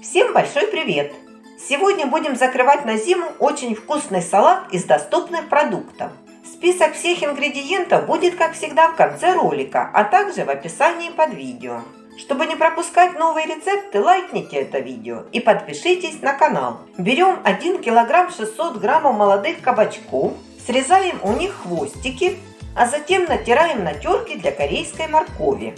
Всем большой привет! Сегодня будем закрывать на зиму очень вкусный салат из доступных продуктов. Список всех ингредиентов будет, как всегда, в конце ролика, а также в описании под видео. Чтобы не пропускать новые рецепты, лайкните это видео и подпишитесь на канал. Берем 1 килограмм 600 граммов молодых кабачков, срезаем у них хвостики, а затем натираем на терке для корейской моркови.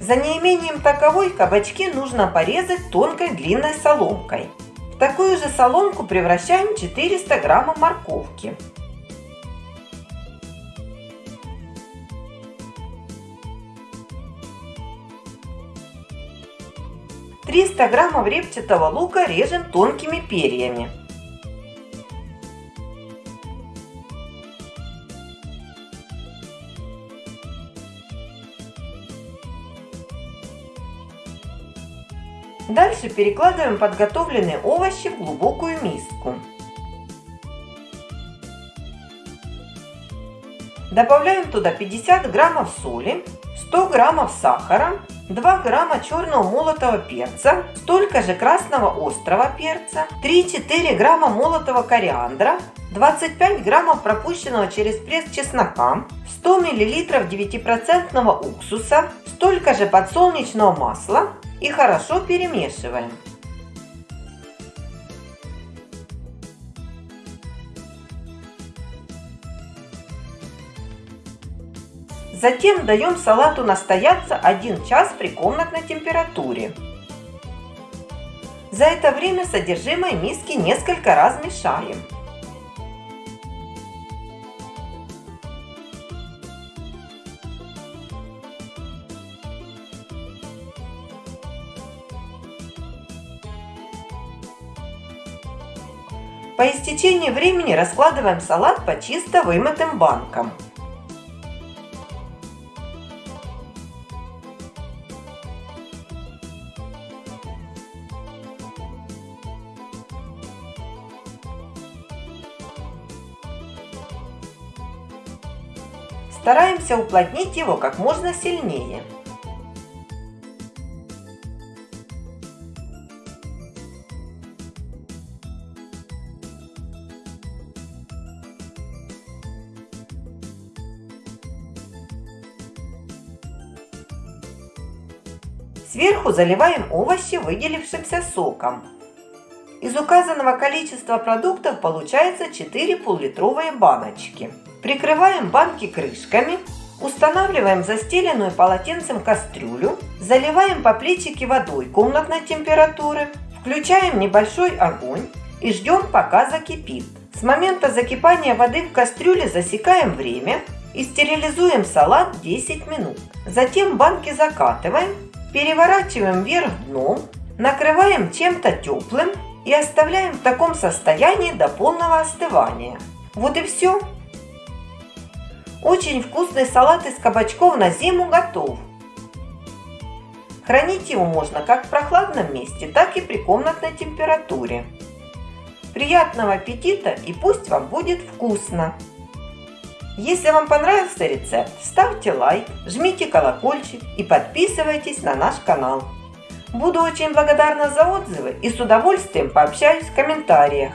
'За неимением таковой кабачки нужно порезать тонкой длинной соломкой. В такую же соломку превращаем 400 граммов морковки. Триста граммов репчатого лука режем тонкими перьями. Дальше перекладываем подготовленные овощи в глубокую миску. Добавляем туда 50 граммов соли, 100 граммов сахара, 2 грамма черного молотого перца, столько же красного острого перца, 3-4 грамма молотого кориандра, 25 граммов пропущенного через пресс чеснока, 100 миллилитров 9% уксуса, столько же подсолнечного масла, и хорошо перемешиваем. Затем даем салату настояться 1 час при комнатной температуре. За это время содержимое миски несколько раз мешаем. По истечении времени раскладываем салат по чисто вымытым банкам. Стараемся уплотнить его как можно сильнее. Сверху заливаем овощи выделившимся соком. Из указанного количества продуктов получается 4 пол-литровые баночки. Прикрываем банки крышками, устанавливаем застеленную полотенцем кастрюлю, заливаем по плечике водой комнатной температуры, включаем небольшой огонь и ждем пока закипит. С момента закипания воды в кастрюле засекаем время и стерилизуем салат 10 минут. Затем банки закатываем Переворачиваем вверх дном, накрываем чем-то теплым и оставляем в таком состоянии до полного остывания. Вот и все. Очень вкусный салат из кабачков на зиму готов. Хранить его можно как в прохладном месте, так и при комнатной температуре. Приятного аппетита и пусть вам будет вкусно! Если вам понравился рецепт, ставьте лайк, жмите колокольчик и подписывайтесь на наш канал. Буду очень благодарна за отзывы и с удовольствием пообщаюсь в комментариях.